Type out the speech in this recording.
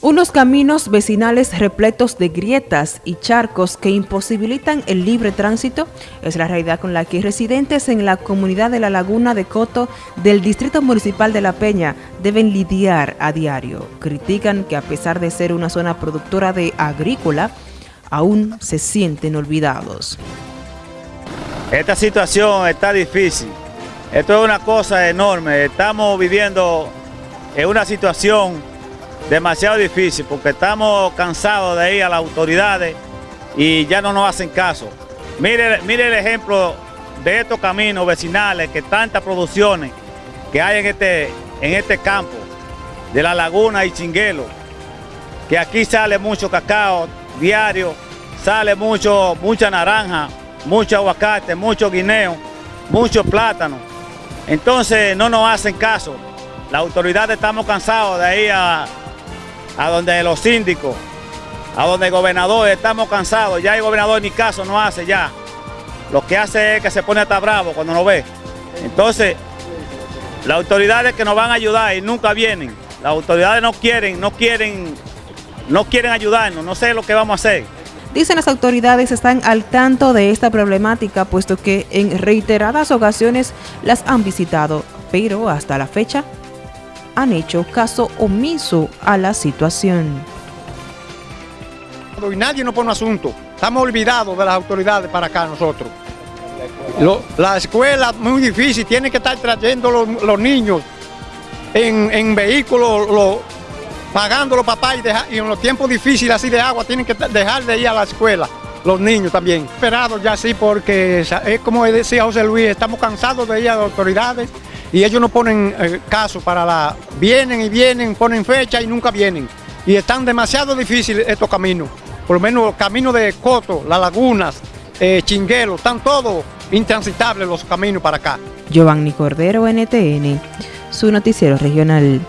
Unos caminos vecinales repletos de grietas y charcos que imposibilitan el libre tránsito es la realidad con la que residentes en la comunidad de la Laguna de Coto del Distrito Municipal de La Peña deben lidiar a diario. Critican que a pesar de ser una zona productora de agrícola, aún se sienten olvidados. Esta situación está difícil. Esto es una cosa enorme. Estamos viviendo en una situación demasiado difícil porque estamos cansados de ir a las autoridades y ya no nos hacen caso. Mire, mire el ejemplo de estos caminos vecinales, que tantas producciones que hay en este, en este campo, de la laguna y chinguelo, que aquí sale mucho cacao diario, sale mucho, mucha naranja, mucho aguacate, mucho guineo, mucho plátano. Entonces no nos hacen caso. Las autoridades estamos cansados de ir a, a donde los síndicos, a donde el gobernador, estamos cansados, ya el gobernador ni caso no hace ya. Lo que hace es que se pone hasta bravo cuando nos ve. Entonces, las autoridades que nos van a ayudar y nunca vienen, las autoridades no quieren, no quieren, no quieren ayudarnos, no sé lo que vamos a hacer. Dicen las autoridades están al tanto de esta problemática, puesto que en reiteradas ocasiones las han visitado, pero hasta la fecha han hecho caso omiso a la situación. Y nadie nos pone asunto. Estamos olvidados de las autoridades para acá nosotros. la escuela muy difícil, tienen que estar trayendo los, niños en, vehículos, pagando los papás y, y, en los tiempos difíciles así de agua tienen que dejar de ir a la escuela. Los niños también. Esperados ya sí porque es como decía José Luis, estamos cansados de ir a las autoridades y ellos no ponen eh, caso para la... Vienen y vienen, ponen fecha y nunca vienen. Y están demasiado difíciles estos caminos. Por lo menos los caminos de Coto, las lagunas, eh, Chinguelo, están todos intransitables los caminos para acá. Giovanni Cordero, NTN, su noticiero regional.